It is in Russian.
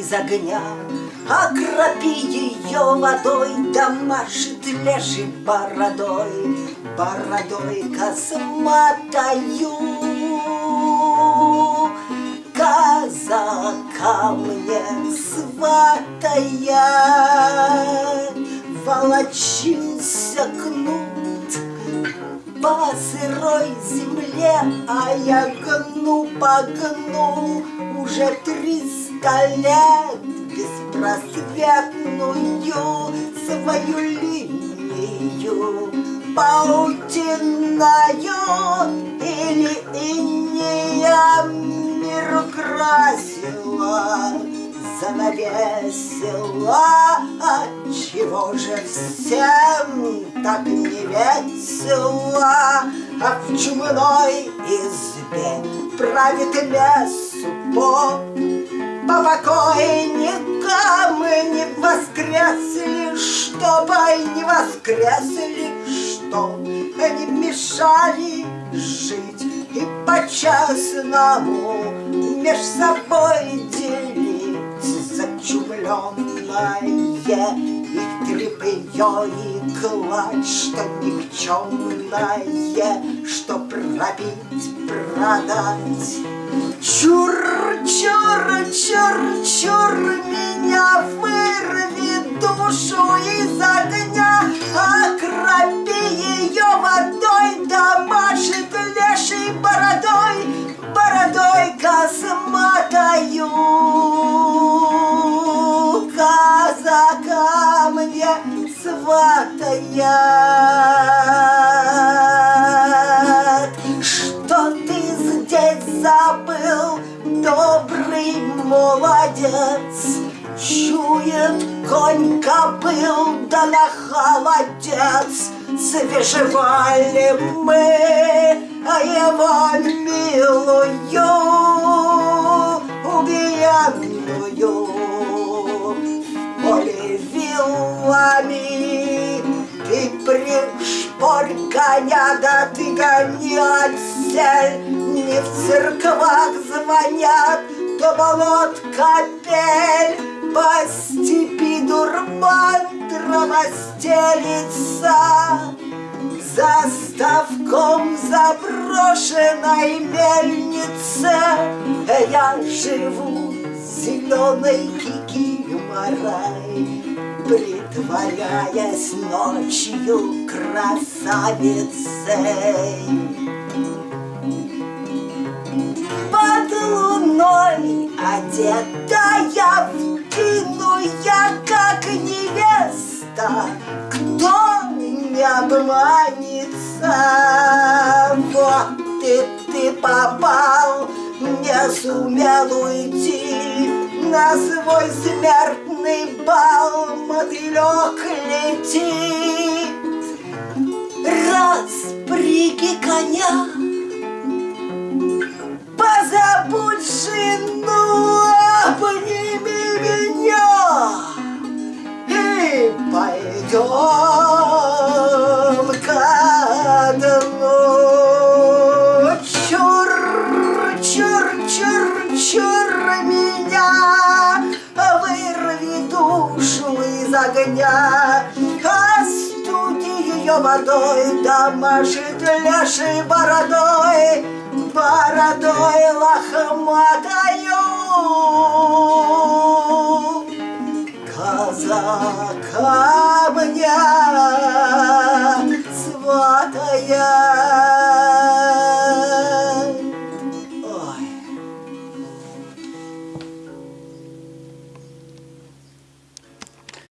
из огня, Окропи ее водой, да машет лешей бородой, Бородой косматою. Казака мне сватая, Волочился кнут по сырой земле, А я гну по гну уже триста лет Беспросветную свою линию Паутиною или инея мир украсила Занавесила, чего же всем так не весело А в чумной избе правит лесу поп по покойникам не воскресли, чтобы не воскресли, что они мешали жить. И по-честному меж собой делить зачумленное и трепье и кладь, что никчемное, что пробить, продать. Чур, чур, чур, чур, молодец. Чует конь кобыл, да на холодец. Свежевали мы его милую, убиенную поле вилами. Ты пришпорь коня, да ты гони отсель, Не в церквах звонят, то болот капель, По степи дурман трава стелится, За ставком заброшенной мельнице Я живу зеленой кикиморой, Притворяясь ночью красавицей. Луной одетая в тину я как невеста, кто не обманется? Вот ты, ты попал, не сумел уйти на свой смертный бал, мотылек летит. Распряги коня, огня. Остуди ее водой, домашит ляшей бородой, бородой лохматою. Казака.